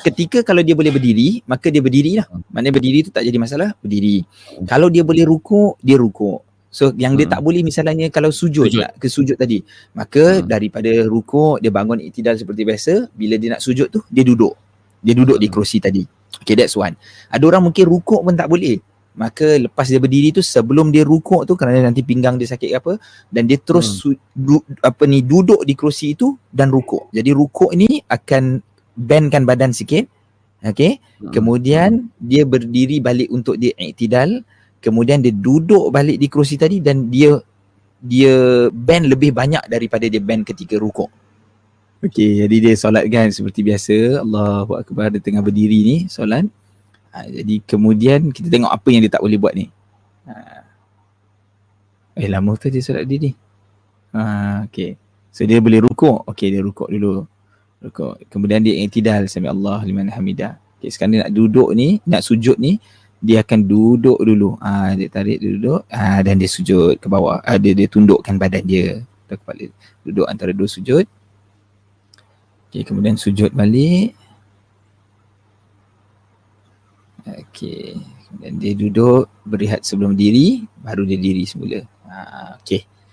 ketika kalau dia boleh berdiri, maka dia berdiri lah. Maknanya berdiri tu tak jadi masalah, berdiri. Kalau dia boleh rukuk, dia rukuk. So yang dia Hmm. tak boleh misalnya kalau sujud, Sujud. nak ke sujud tadi. Maka Hmm. daripada rukuk dia bangun iktidal seperti biasa, bila dia nak sujud tu dia duduk. Dia duduk di Hmm. kerusi tadi. Okay that's one. Ada orang mungkin rukuk pun tak boleh. Maka lepas dia berdiri tu sebelum dia rukuk tu kerana nanti pinggang dia sakit ke apa dan dia terus Hmm. su- du, apa ni duduk di kerusi itu dan rukuk. Jadi rukuk ni akan bendkan badan sikit. Okay. Hmm. Kemudian dia berdiri balik untuk dia iktidal. Kemudian dia duduk balik di kerusi tadi dan dia dia bend lebih banyak daripada dia bend ketika rukuk. Okey, jadi dia solat kan seperti biasa. Allahu Akbar dia tengah berdiri ni solat. Ha, jadi kemudian kita tengok apa yang dia tak boleh buat ni. Ha. Eh lama tu dia solat berdiri. Ha, okey. So dia boleh rukuk. Okey dia rukuk dulu. Rukuk. Kemudian dia iktidal sami Allah liman hamidah. Okey sekarang dia nak duduk ni, nak sujud ni, dia akan duduk dulu. Ah dia tarik dia duduk, ah dan dia sujud ke bawah. Ah, dia dia tundukkan badan dia ke kepala. Duduk antara dua sujud. Okey, kemudian sujud balik. Okey, kemudian dia duduk berehat sebelum diri, baru dia diri semula. Ah okey.